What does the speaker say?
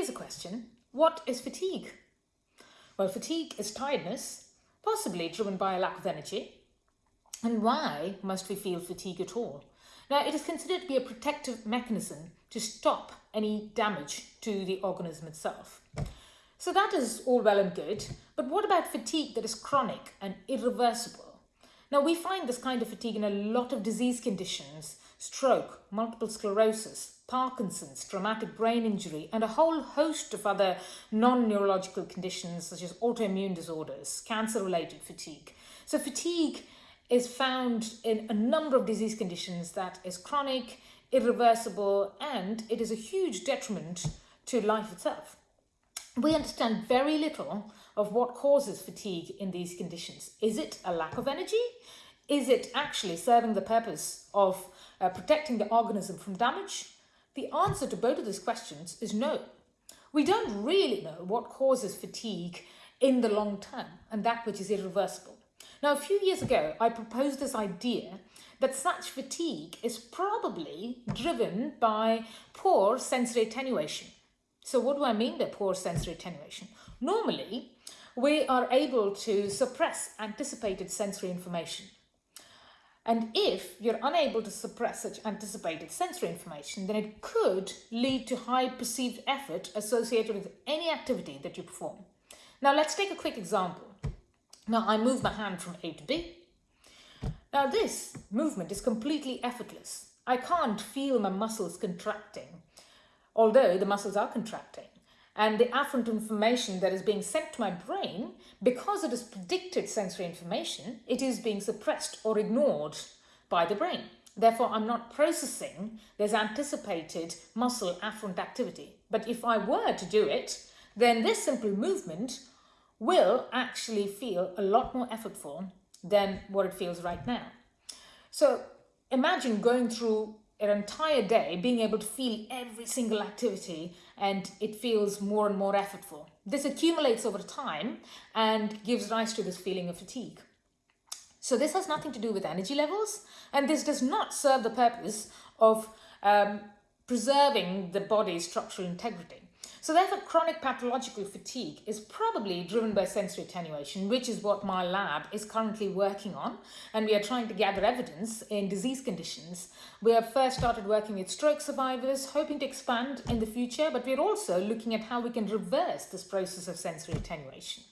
here's a question. What is fatigue? Well, fatigue is tiredness, possibly driven by a lack of energy. And why must we feel fatigue at all? Now, it is considered to be a protective mechanism to stop any damage to the organism itself. So that is all well and good, but what about fatigue that is chronic and irreversible? Now, we find this kind of fatigue in a lot of disease conditions, stroke, multiple sclerosis, Parkinson's, traumatic brain injury, and a whole host of other non-neurological conditions such as autoimmune disorders, cancer-related fatigue. So fatigue is found in a number of disease conditions that is chronic, irreversible, and it is a huge detriment to life itself. We understand very little of what causes fatigue in these conditions. Is it a lack of energy? Is it actually serving the purpose of uh, protecting the organism from damage? The answer to both of these questions is no. We don't really know what causes fatigue in the long term and that which is irreversible. Now, a few years ago, I proposed this idea that such fatigue is probably driven by poor sensory attenuation. So what do I mean by poor sensory attenuation? Normally, we are able to suppress anticipated sensory information. And if you're unable to suppress such anticipated sensory information, then it could lead to high perceived effort associated with any activity that you perform. Now let's take a quick example. Now I move my hand from A to B. Now this movement is completely effortless. I can't feel my muscles contracting, although the muscles are contracting. And the afferent information that is being sent to my brain, because it is predicted sensory information, it is being suppressed or ignored by the brain. Therefore, I'm not processing this anticipated muscle afferent activity. But if I were to do it, then this simple movement will actually feel a lot more effortful than what it feels right now. So imagine going through an entire day being able to feel every single activity and it feels more and more effortful. This accumulates over time and gives rise to this feeling of fatigue. So this has nothing to do with energy levels and this does not serve the purpose of um, preserving the body's structural integrity. So therefore, chronic pathological fatigue is probably driven by sensory attenuation, which is what my lab is currently working on. And we are trying to gather evidence in disease conditions. We have first started working with stroke survivors, hoping to expand in the future, but we're also looking at how we can reverse this process of sensory attenuation.